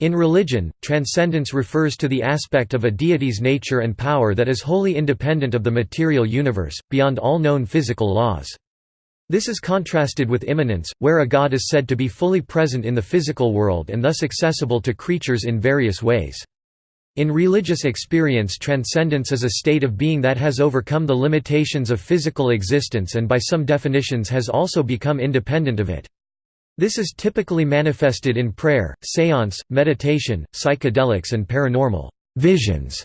In religion, transcendence refers to the aspect of a deity's nature and power that is wholly independent of the material universe, beyond all known physical laws. This is contrasted with immanence, where a god is said to be fully present in the physical world and thus accessible to creatures in various ways. In religious experience transcendence is a state of being that has overcome the limitations of physical existence and by some definitions has also become independent of it. This is typically manifested in prayer, seance, meditation, psychedelics and paranormal visions.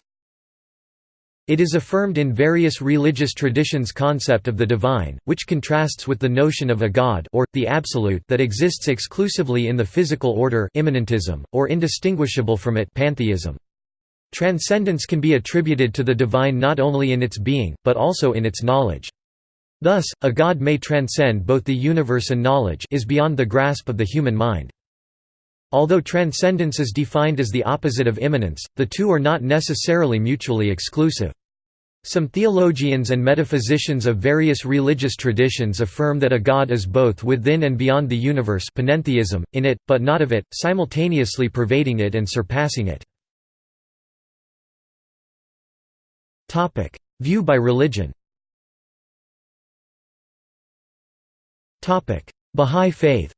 It is affirmed in various religious traditions concept of the divine, which contrasts with the notion of a god or, the absolute that exists exclusively in the physical order immanentism, or indistinguishable from it pantheism. Transcendence can be attributed to the divine not only in its being, but also in its knowledge. Thus, a god may transcend both the universe and knowledge is beyond the grasp of the human mind. Although transcendence is defined as the opposite of immanence, the two are not necessarily mutually exclusive. Some theologians and metaphysicians of various religious traditions affirm that a god is both within and beyond the universe panentheism, in it, but not of it, simultaneously pervading it and surpassing it. View by religion Bahá'í Faith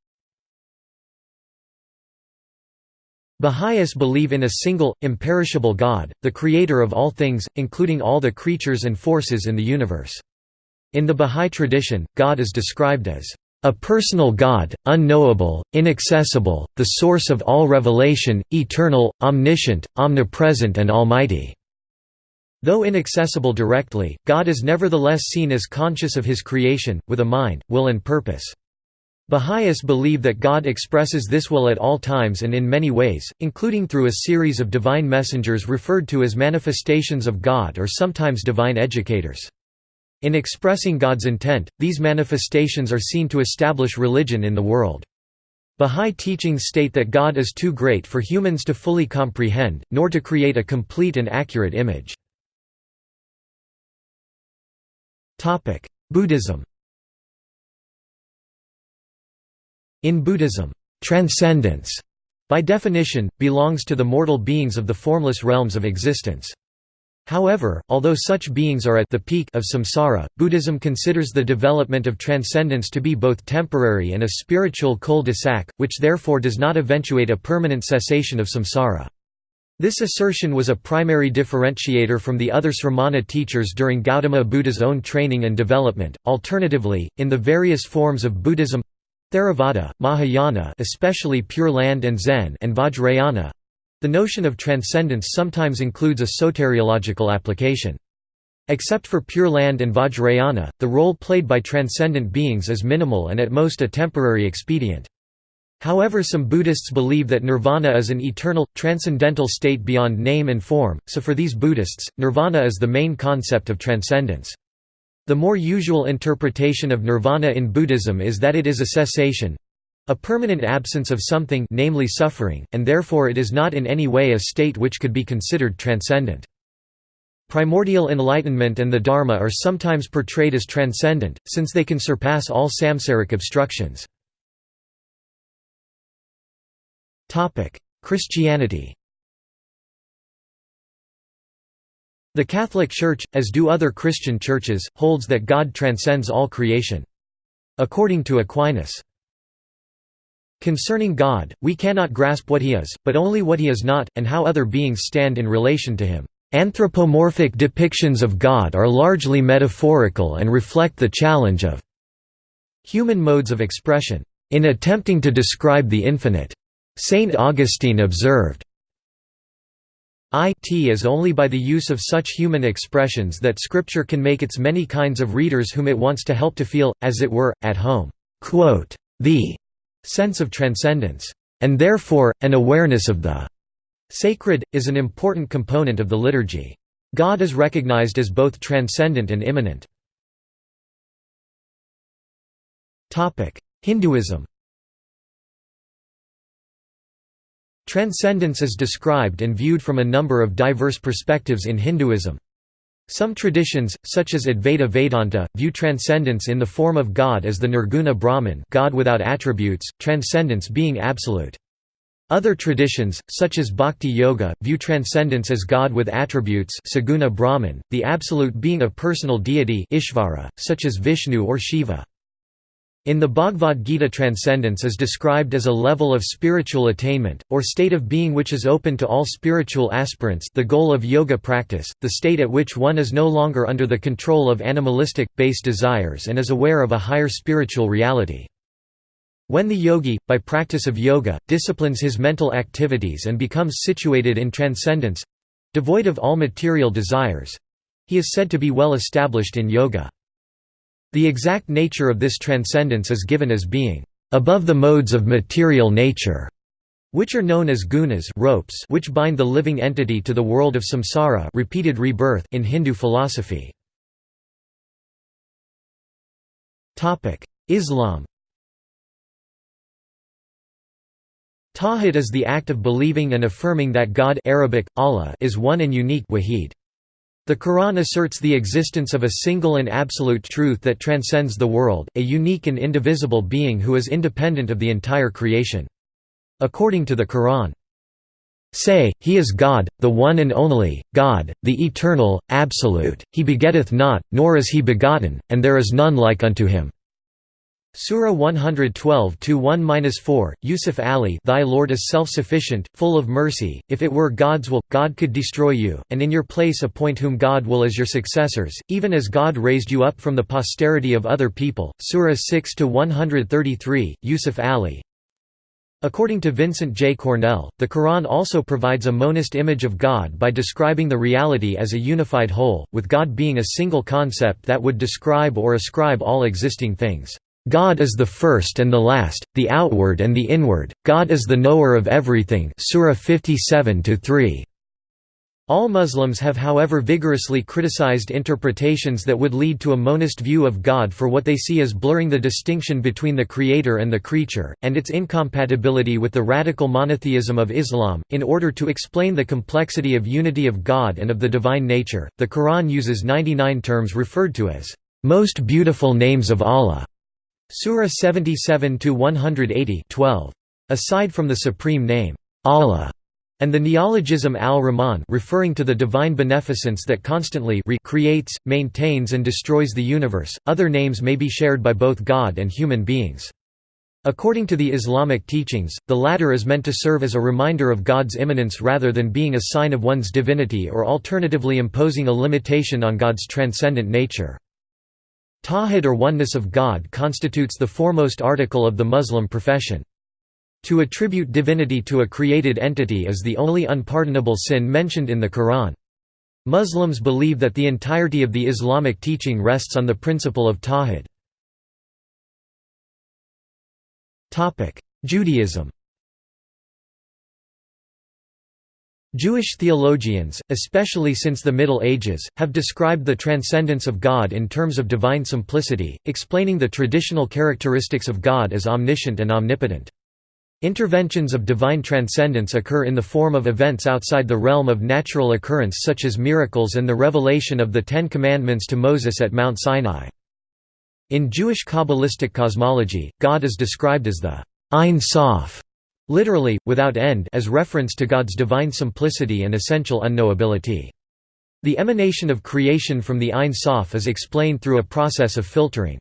Baha'is believe in a single, imperishable God, the creator of all things, including all the creatures and forces in the universe. In the Baha'i tradition, God is described as a personal God, unknowable, inaccessible, the source of all revelation, eternal, omniscient, omnipresent and almighty. Though inaccessible directly, God is nevertheless seen as conscious of his creation, with a mind, will and purpose. Baha'is believe that God expresses this will at all times and in many ways, including through a series of divine messengers referred to as manifestations of God or sometimes divine educators. In expressing God's intent, these manifestations are seen to establish religion in the world. Bahá'í teachings state that God is too great for humans to fully comprehend, nor to create a complete and accurate image. Buddhism In Buddhism, transcendence, by definition, belongs to the mortal beings of the formless realms of existence. However, although such beings are at the peak of samsara, Buddhism considers the development of transcendence to be both temporary and a spiritual cul-de-sac, which therefore does not eventuate a permanent cessation of samsara. This assertion was a primary differentiator from the other Sramana teachers during Gautama Buddha's own training and development. Alternatively, in the various forms of Buddhism Theravada, Mahayana especially Pure Land and Zen and Vajrayana the notion of transcendence sometimes includes a soteriological application. Except for Pure Land and Vajrayana, the role played by transcendent beings is minimal and at most a temporary expedient. However some Buddhists believe that nirvana is an eternal, transcendental state beyond name and form, so for these Buddhists, nirvana is the main concept of transcendence. The more usual interpretation of nirvana in Buddhism is that it is a cessation—a permanent absence of something namely suffering, and therefore it is not in any way a state which could be considered transcendent. Primordial enlightenment and the Dharma are sometimes portrayed as transcendent, since they can surpass all samsaric obstructions. Christianity The Catholic Church, as do other Christian churches, holds that God transcends all creation. According to Aquinas, Concerning God, we cannot grasp what he is, but only what he is not, and how other beings stand in relation to him. Anthropomorphic depictions of God are largely metaphorical and reflect the challenge of human modes of expression. In attempting to describe the infinite, Saint Augustine observed, it is only by the use of such human expressions that Scripture can make its many kinds of readers whom it wants to help to feel, as it were, at home. the sense of transcendence, and therefore, an awareness of the sacred, is an important component of the liturgy. God is recognized as both transcendent and immanent. Hinduism Transcendence is described and viewed from a number of diverse perspectives in Hinduism. Some traditions, such as Advaita Vedanta, view transcendence in the form of God as the Nirguna Brahman God without attributes, transcendence being absolute. Other traditions, such as Bhakti Yoga, view transcendence as God with attributes saguna Brahman, the absolute being a personal deity Ishvara, such as Vishnu or Shiva. In the Bhagavad Gita transcendence is described as a level of spiritual attainment, or state of being which is open to all spiritual aspirants the goal of yoga practice, the state at which one is no longer under the control of animalistic, base desires and is aware of a higher spiritual reality. When the yogi, by practice of yoga, disciplines his mental activities and becomes situated in transcendence—devoid of all material desires—he is said to be well established in yoga. The exact nature of this transcendence is given as being above the modes of material nature, which are known as gunas ropes which bind the living entity to the world of samsara repeated rebirth in Hindu philosophy. Islam Tawhid is the act of believing and affirming that God Arabic, Allah is one and unique wahid. The Quran asserts the existence of a single and absolute truth that transcends the world, a unique and indivisible being who is independent of the entire creation. According to the Quran, Say, He is God, the one and only, God, the eternal, absolute, He begetteth not, nor is He begotten, and there is none like unto Him. Surah 112-1-4, Yusuf Ali Thy Lord is self-sufficient, full of mercy, if it were God's will, God could destroy you, and in your place appoint whom God will as your successors, even as God raised you up from the posterity of other people. Surah 6 to 133 Yusuf Ali According to Vincent J. Cornell, the Quran also provides a monist image of God by describing the reality as a unified whole, with God being a single concept that would describe or ascribe all existing things. God is the first and the last, the outward and the inward, God is the knower of everything Surah 57 -3. All Muslims have however vigorously criticized interpretations that would lead to a monist view of God for what they see as blurring the distinction between the creator and the creature, and its incompatibility with the radical monotheism of Islam. In order to explain the complexity of unity of God and of the divine nature, the Quran uses 99 terms referred to as most beautiful names of Allah. Surah 77 to 180 12. Aside from the supreme name Allah and the neologism al-Rahman referring to the divine beneficence that constantly recreates, maintains and destroys the universe, other names may be shared by both God and human beings. According to the Islamic teachings, the latter is meant to serve as a reminder of God's immanence rather than being a sign of one's divinity or alternatively imposing a limitation on God's transcendent nature. Tawhid or oneness of God constitutes the foremost article of the Muslim profession. To attribute divinity to a created entity is the only unpardonable sin mentioned in the Quran. Muslims believe that the entirety of the Islamic teaching rests on the principle of Tawhid. Judaism Jewish theologians, especially since the Middle Ages, have described the transcendence of God in terms of divine simplicity, explaining the traditional characteristics of God as omniscient and omnipotent. Interventions of divine transcendence occur in the form of events outside the realm of natural occurrence such as miracles and the revelation of the Ten Commandments to Moses at Mount Sinai. In Jewish Kabbalistic cosmology, God is described as the Ein Sof, literally, without end as reference to God's divine simplicity and essential unknowability. The emanation of creation from the Ein Sof is explained through a process of filtering.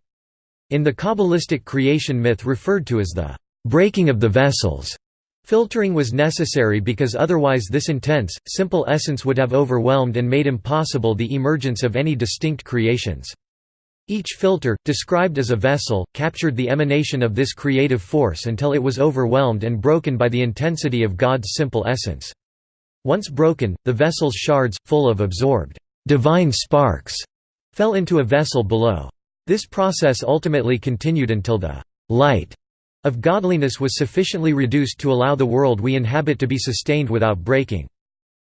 In the Kabbalistic creation myth referred to as the breaking of the vessels, filtering was necessary because otherwise this intense, simple essence would have overwhelmed and made impossible the emergence of any distinct creations. Each filter, described as a vessel, captured the emanation of this creative force until it was overwhelmed and broken by the intensity of God's simple essence. Once broken, the vessel's shards, full of absorbed divine sparks, fell into a vessel below. This process ultimately continued until the light of godliness was sufficiently reduced to allow the world we inhabit to be sustained without breaking.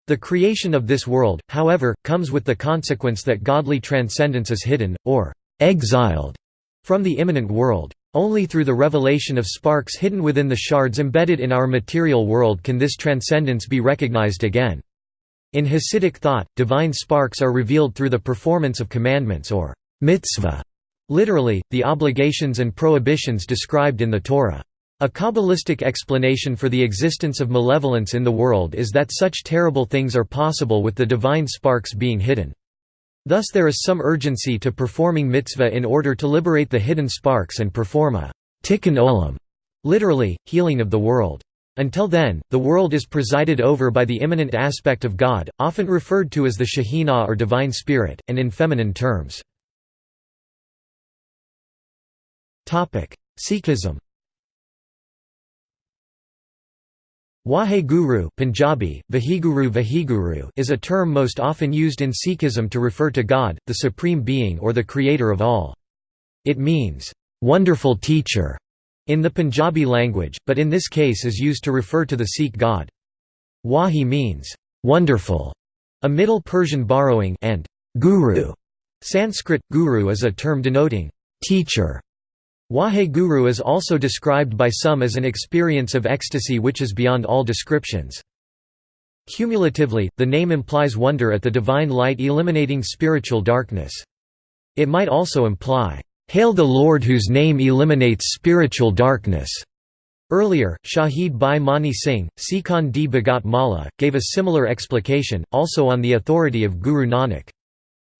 The creation of this world, however, comes with the consequence that godly transcendence is hidden, or exiled from the immanent world. Only through the revelation of sparks hidden within the shards embedded in our material world can this transcendence be recognized again. In Hasidic thought, divine sparks are revealed through the performance of commandments or mitzvah, literally, the obligations and prohibitions described in the Torah. A Kabbalistic explanation for the existence of malevolence in the world is that such terrible things are possible with the divine sparks being hidden. Thus there is some urgency to performing mitzvah in order to liberate the hidden sparks and perform a tikkun olam, literally, healing of the world. Until then, the world is presided over by the immanent aspect of God, often referred to as the Shekhinah or Divine Spirit, and in feminine terms. Sikhism Waheguru Punjabi, Vaheguru Vaheguru is a term most often used in Sikhism to refer to God, the Supreme Being or the Creator of all. It means, "...wonderful teacher", in the Punjabi language, but in this case is used to refer to the Sikh god. Wahi means, "...wonderful", a Middle Persian borrowing and "...guru", Sanskrit, guru is a term denoting, "...teacher", Waheguru is also described by some as an experience of ecstasy which is beyond all descriptions. Cumulatively, the name implies wonder at the divine light eliminating spiritual darkness. It might also imply, "'Hail the Lord whose name eliminates spiritual darkness'". Earlier, Shahid Bhai Mani Singh, Sikhan di Bhagat Mala, gave a similar explication, also on the authority of Guru Nanak.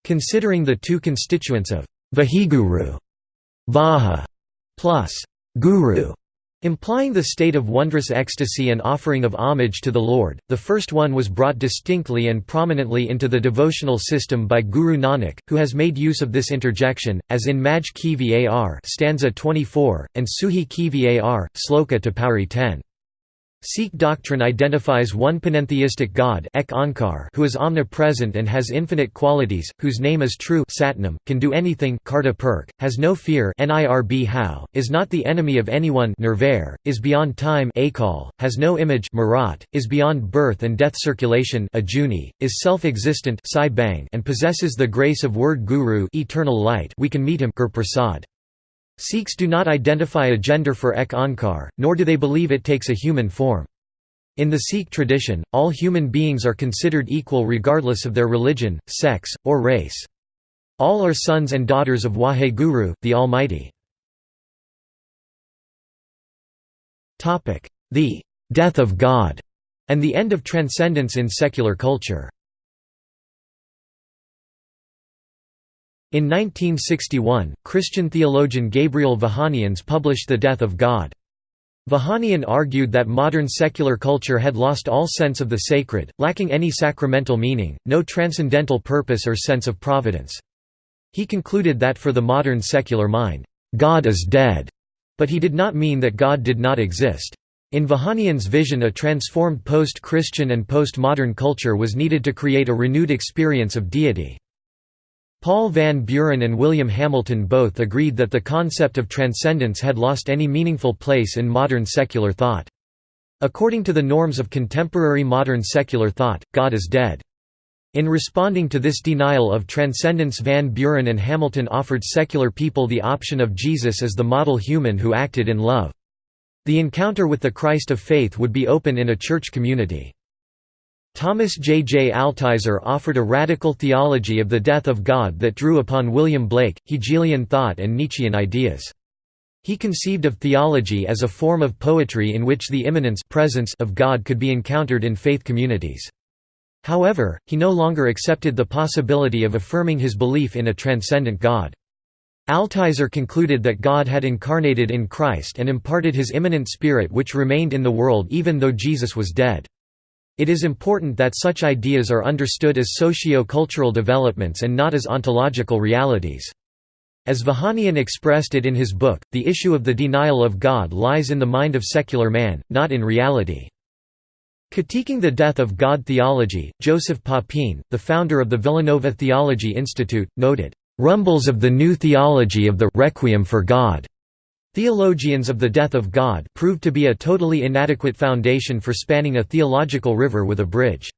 Considering the two constituents of Vaheguru Vaha plus guru, implying the state of wondrous ecstasy and offering of homage to the Lord. The first one was brought distinctly and prominently into the devotional system by Guru Nanak, who has made use of this interjection, as in Majh Ki Var stanza 24, and Suhi Ki Var, sloka to Pauri 10. Sikh doctrine identifies one panentheistic God who is omnipresent and has infinite qualities, whose name is true Satnam, can do anything has no fear is not the enemy of anyone is beyond time has no image is beyond birth and death circulation is self-existent and possesses the grace of word guru eternal light we can meet him. Sikhs do not identify a gender for ek Onkar, nor do they believe it takes a human form. In the Sikh tradition, all human beings are considered equal regardless of their religion, sex, or race. All are sons and daughters of Waheguru, the Almighty. The «death of God» and the end of transcendence in secular culture In 1961, Christian theologian Gabriel Vahanians published The Death of God. Vahanian argued that modern secular culture had lost all sense of the sacred, lacking any sacramental meaning, no transcendental purpose or sense of providence. He concluded that for the modern secular mind, God is dead, but he did not mean that God did not exist. In Vahanian's vision a transformed post-Christian and post-modern culture was needed to create a renewed experience of deity. Paul Van Buren and William Hamilton both agreed that the concept of transcendence had lost any meaningful place in modern secular thought. According to the norms of contemporary modern secular thought, God is dead. In responding to this denial of transcendence Van Buren and Hamilton offered secular people the option of Jesus as the model human who acted in love. The encounter with the Christ of faith would be open in a church community. Thomas J. J. Altizer offered a radical theology of the death of God that drew upon William Blake, Hegelian thought and Nietzschean ideas. He conceived of theology as a form of poetry in which the immanence presence of God could be encountered in faith communities. However, he no longer accepted the possibility of affirming his belief in a transcendent God. Altizer concluded that God had incarnated in Christ and imparted his immanent spirit which remained in the world even though Jesus was dead. It is important that such ideas are understood as socio-cultural developments and not as ontological realities. As Vahanian expressed it in his book, the issue of the denial of God lies in the mind of secular man, not in reality. Critiquing the death of God theology, Joseph Papin, the founder of the Villanova Theology Institute, noted, "...rumbles of the new theology of the Requiem for God." Theologians of the death of God proved to be a totally inadequate foundation for spanning a theological river with a bridge.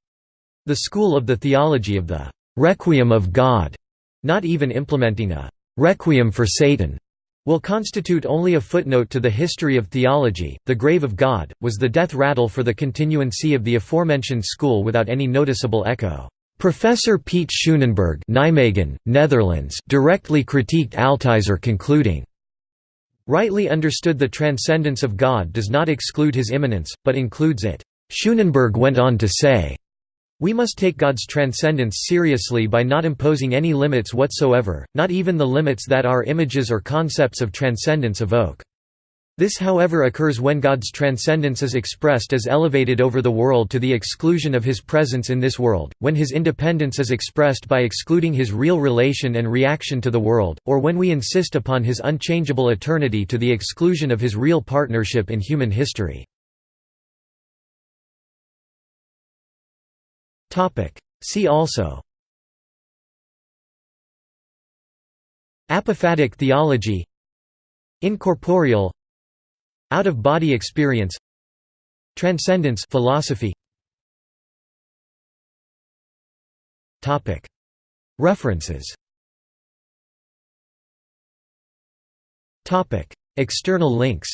The school of the theology of the «requiem of God», not even implementing a «requiem for Satan», will constitute only a footnote to the history of theology. The grave of God was the death rattle for the continuancy of the aforementioned school without any noticeable echo. Professor Piet Schoonenberg Nijmegen, Netherlands directly critiqued Altizer concluding, Rightly understood the transcendence of God does not exclude his immanence, but includes it. Schoonenberg went on to say, we must take God's transcendence seriously by not imposing any limits whatsoever, not even the limits that our images or concepts of transcendence evoke. This however occurs when God's transcendence is expressed as elevated over the world to the exclusion of his presence in this world, when his independence is expressed by excluding his real relation and reaction to the world, or when we insist upon his unchangeable eternity to the exclusion of his real partnership in human history. See also Apophatic theology Incorporeal Out-of-body experience Transcendence philosophy. References. External links